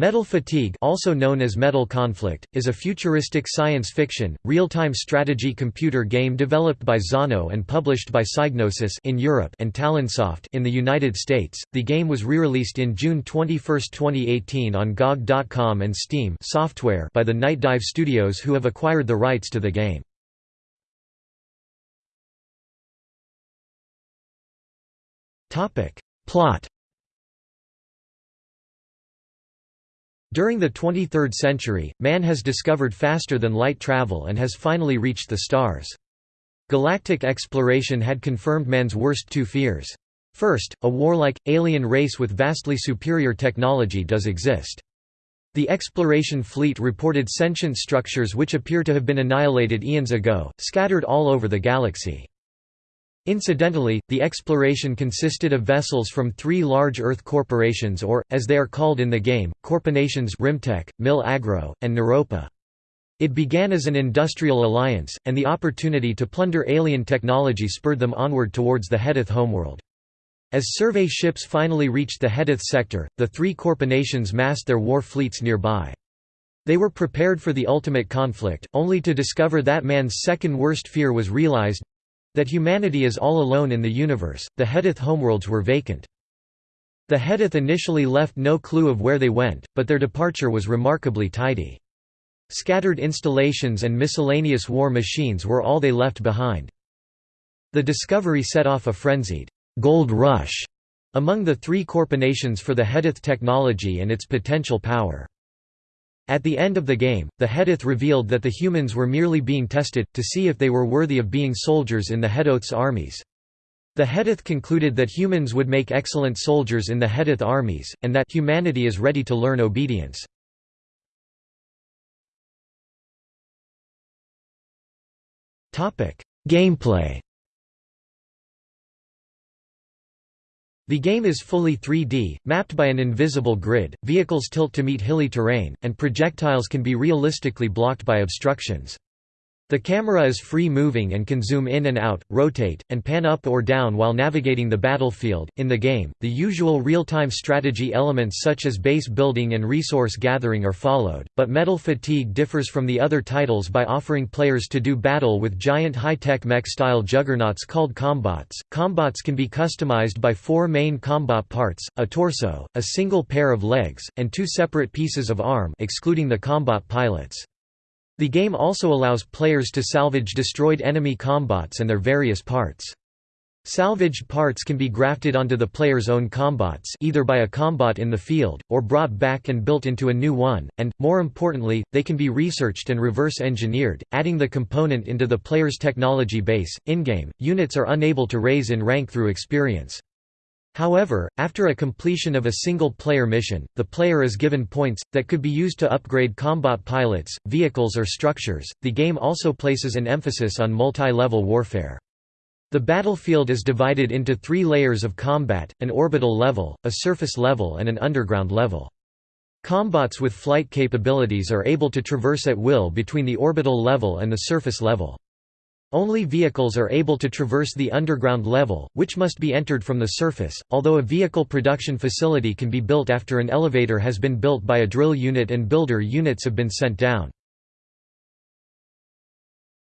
Metal Fatigue also known as Metal Conflict, is a futuristic science fiction, real-time strategy computer game developed by Zono and published by Psygnosis in Europe and Talonsoft in the United States. The game was re-released in June 21, 2018 on GOG.com and Steam software by the Nightdive Studios who have acquired the rights to the game. Plot During the 23rd century, man has discovered faster-than-light travel and has finally reached the stars. Galactic exploration had confirmed man's worst two fears. First, a warlike, alien race with vastly superior technology does exist. The exploration fleet reported sentient structures which appear to have been annihilated eons ago, scattered all over the galaxy. Incidentally, the exploration consisted of vessels from three large Earth corporations or, as they are called in the game, corporations Rimtech, Mil Agro, and Neuropa. It began as an industrial alliance, and the opportunity to plunder alien technology spurred them onward towards the Hedoth homeworld. As survey ships finally reached the Hedoth sector, the three corporations massed their war fleets nearby. They were prepared for the ultimate conflict, only to discover that man's second worst fear was realized that humanity is all alone in the universe, the Hedoth homeworlds were vacant. The Hedoth initially left no clue of where they went, but their departure was remarkably tidy. Scattered installations and miscellaneous war machines were all they left behind. The discovery set off a frenzied «gold rush» among the three corporations for the Hedoth technology and its potential power. At the end of the game, the Hedoth revealed that the humans were merely being tested, to see if they were worthy of being soldiers in the Hedoth's armies. The Hedoth concluded that humans would make excellent soldiers in the Hedoth armies, and that humanity is ready to learn obedience. Gameplay The game is fully 3D, mapped by an invisible grid, vehicles tilt to meet hilly terrain, and projectiles can be realistically blocked by obstructions. The camera is free-moving and can zoom in and out, rotate, and pan up or down while navigating the battlefield. In the game, the usual real-time strategy elements such as base building and resource gathering are followed, but Metal Fatigue differs from the other titles by offering players to do battle with giant high-tech mech-style juggernauts called combots. Combots can be customized by four main combat parts: a torso, a single pair of legs, and two separate pieces of arm, excluding the combat pilots. The game also allows players to salvage destroyed enemy combots and their various parts. Salvaged parts can be grafted onto the player's own combots either by a combot in the field, or brought back and built into a new one, and, more importantly, they can be researched and reverse-engineered, adding the component into the player's technology base. In-game, units are unable to raise in rank through experience. However, after a completion of a single-player mission, the player is given points, that could be used to upgrade combat pilots, vehicles or structures. The game also places an emphasis on multi-level warfare. The battlefield is divided into three layers of combat, an orbital level, a surface level and an underground level. Combots with flight capabilities are able to traverse at will between the orbital level and the surface level. Only vehicles are able to traverse the underground level, which must be entered from the surface, although a vehicle production facility can be built after an elevator has been built by a drill unit and builder units have been sent down.